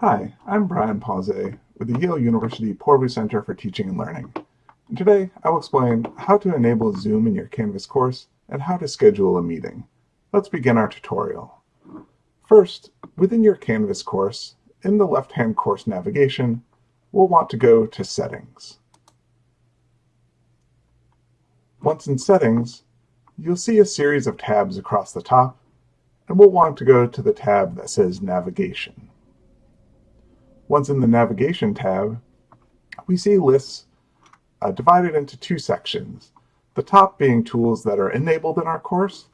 Hi, I'm Brian Pause with the Yale University Poorvu Center for Teaching and Learning. And today I will explain how to enable Zoom in your Canvas course and how to schedule a meeting. Let's begin our tutorial. First, within your Canvas course, in the left-hand course navigation, we'll want to go to Settings. Once in Settings, you'll see a series of tabs across the top, and we'll want to go to the tab that says Navigation. Once in the Navigation tab, we see lists uh, divided into two sections, the top being tools that are enabled in our course,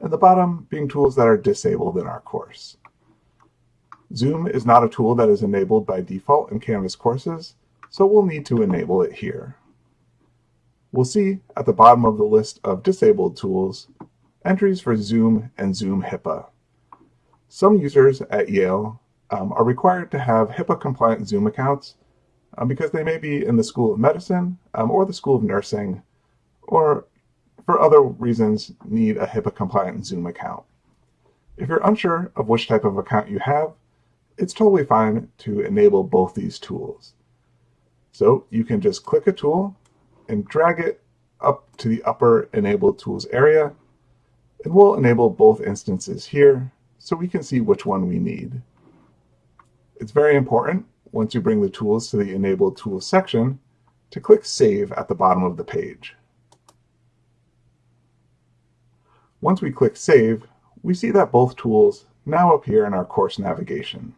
and the bottom being tools that are disabled in our course. Zoom is not a tool that is enabled by default in Canvas courses, so we'll need to enable it here. We'll see at the bottom of the list of disabled tools entries for Zoom and Zoom HIPAA. Some users at Yale um, are required to have HIPAA-compliant Zoom accounts um, because they may be in the School of Medicine um, or the School of Nursing, or for other reasons need a HIPAA-compliant Zoom account. If you're unsure of which type of account you have, it's totally fine to enable both these tools. So you can just click a tool and drag it up to the upper Enable Tools area, and we'll enable both instances here so we can see which one we need. It's very important, once you bring the tools to the Enable Tools section, to click Save at the bottom of the page. Once we click Save, we see that both tools now appear in our course navigation.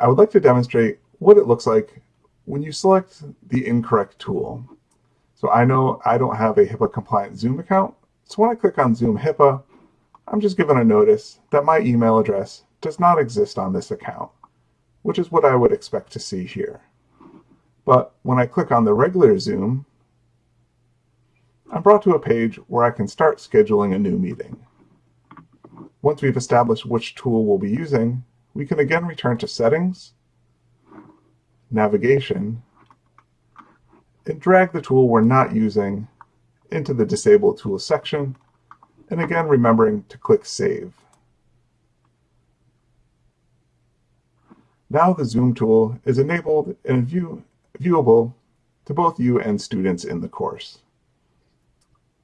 I would like to demonstrate what it looks like when you select the incorrect tool. So I know I don't have a HIPAA compliant Zoom account, so when I click on Zoom HIPAA, I'm just given a notice that my email address does not exist on this account, which is what I would expect to see here. But when I click on the regular Zoom, I'm brought to a page where I can start scheduling a new meeting. Once we've established which tool we'll be using, we can again return to Settings, Navigation, and drag the tool we're not using into the Disable Tools section and again, remembering to click Save. Now the Zoom tool is enabled and view, viewable to both you and students in the course.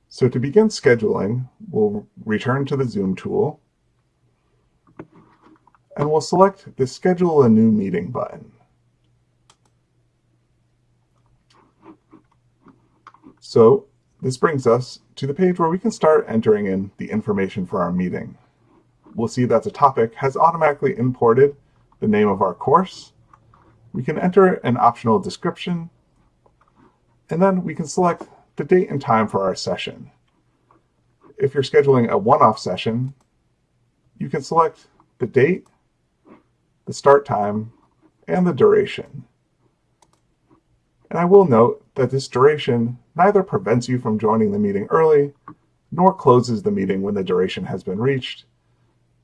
So to begin scheduling, we'll return to the Zoom tool, and we'll select the Schedule a New Meeting button. So this brings us to the page where we can start entering in the information for our meeting. We'll see that the topic has automatically imported the name of our course. We can enter an optional description, and then we can select the date and time for our session. If you're scheduling a one-off session, you can select the date, the start time, and the duration. And I will note that this duration neither prevents you from joining the meeting early, nor closes the meeting when the duration has been reached.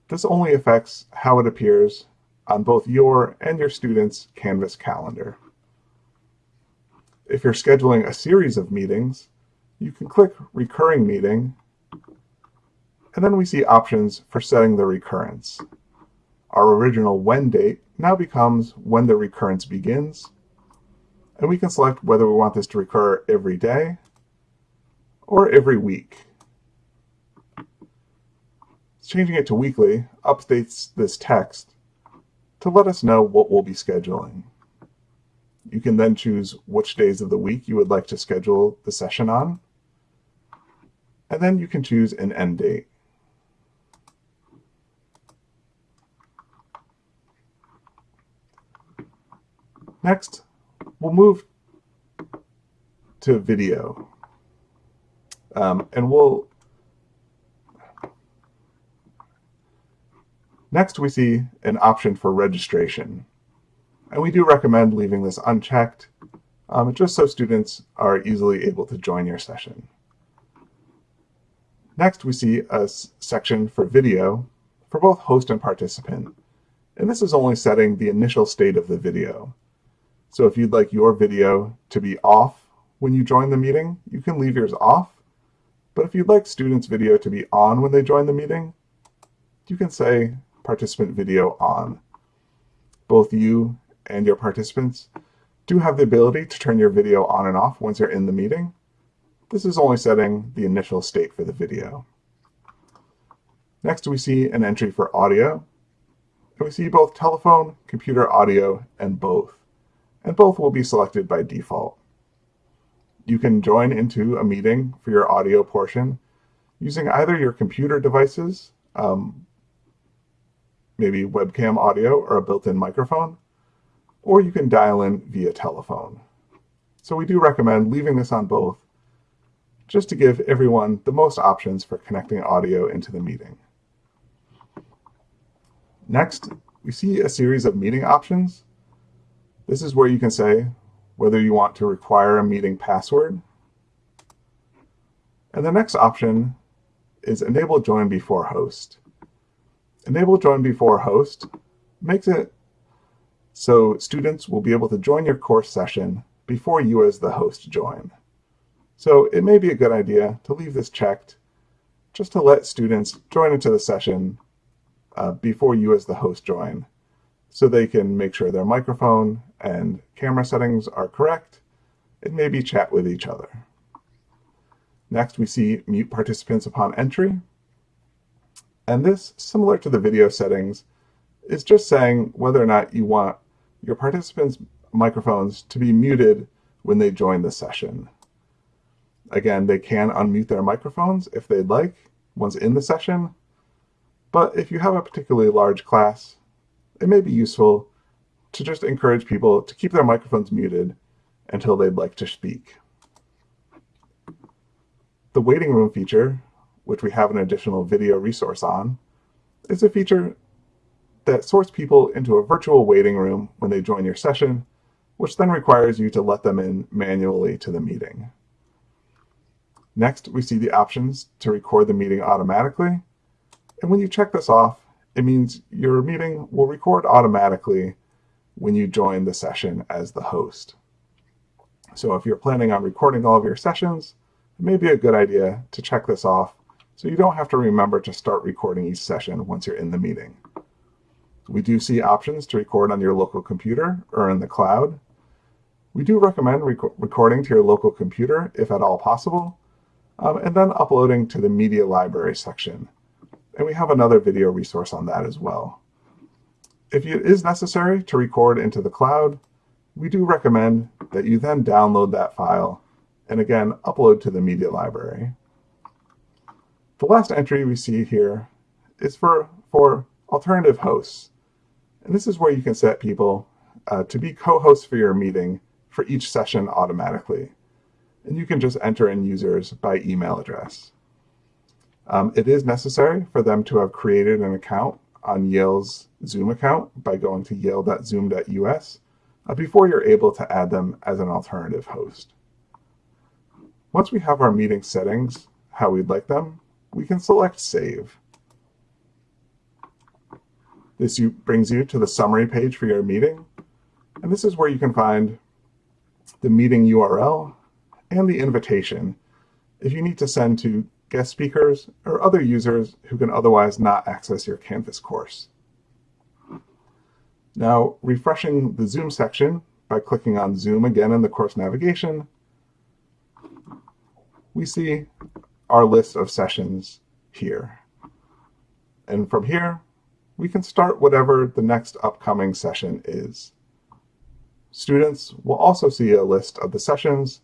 This only affects how it appears on both your and your student's Canvas calendar. If you're scheduling a series of meetings, you can click Recurring Meeting, and then we see options for setting the recurrence. Our original when date now becomes when the recurrence begins, and we can select whether we want this to recur every day or every week. Changing it to weekly updates this text to let us know what we'll be scheduling. You can then choose which days of the week you would like to schedule the session on. And then you can choose an end date. Next, we'll move to video. Um, and we'll, next we see an option for registration. And we do recommend leaving this unchecked, um, just so students are easily able to join your session. Next, we see a section for video for both host and participant. And this is only setting the initial state of the video. So if you'd like your video to be off when you join the meeting, you can leave yours off. But if you'd like students' video to be on when they join the meeting, you can say participant video on. Both you and your participants do have the ability to turn your video on and off once you're in the meeting. This is only setting the initial state for the video. Next, we see an entry for audio. And we see both telephone, computer audio, and both. And both will be selected by default. You can join into a meeting for your audio portion using either your computer devices, um, maybe webcam audio or a built-in microphone, or you can dial in via telephone. So we do recommend leaving this on both, just to give everyone the most options for connecting audio into the meeting. Next, we see a series of meeting options. This is where you can say whether you want to require a meeting password. And the next option is Enable Join Before Host. Enable Join Before Host makes it so students will be able to join your course session before you as the host join. So it may be a good idea to leave this checked just to let students join into the session uh, before you as the host join so they can make sure their microphone and camera settings are correct and maybe chat with each other. Next, we see mute participants upon entry. And this, similar to the video settings, is just saying whether or not you want your participants' microphones to be muted when they join the session. Again, they can unmute their microphones if they'd like once in the session, but if you have a particularly large class, it may be useful to just encourage people to keep their microphones muted until they'd like to speak. The waiting room feature, which we have an additional video resource on, is a feature that sorts people into a virtual waiting room when they join your session, which then requires you to let them in manually to the meeting. Next, we see the options to record the meeting automatically. And when you check this off, it means your meeting will record automatically when you join the session as the host. So if you're planning on recording all of your sessions, it may be a good idea to check this off so you don't have to remember to start recording each session once you're in the meeting. We do see options to record on your local computer or in the cloud. We do recommend rec recording to your local computer if at all possible, um, and then uploading to the media library section. And we have another video resource on that as well. If it is necessary to record into the cloud, we do recommend that you then download that file and again upload to the media library. The last entry we see here is for, for alternative hosts. And this is where you can set people uh, to be co-hosts for your meeting for each session automatically. And you can just enter in users by email address. Um, it is necessary for them to have created an account on Yale's Zoom account by going to yale.zoom.us uh, before you're able to add them as an alternative host. Once we have our meeting settings, how we'd like them, we can select Save. This brings you to the summary page for your meeting. And this is where you can find the meeting URL and the invitation if you need to send to guest speakers or other users who can otherwise not access your Canvas course. Now, refreshing the Zoom section by clicking on Zoom again in the course navigation, we see our list of sessions here. And from here, we can start whatever the next upcoming session is. Students will also see a list of the sessions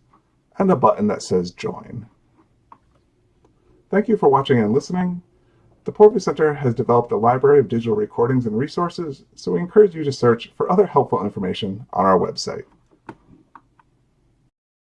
and a button that says Join. Thank you for watching and listening. The Poorvu Center has developed a library of digital recordings and resources, so we encourage you to search for other helpful information on our website.